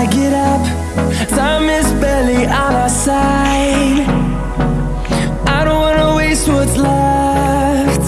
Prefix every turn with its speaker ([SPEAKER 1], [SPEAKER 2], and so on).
[SPEAKER 1] I get up Time is barely on our side. I don't wanna waste what's left.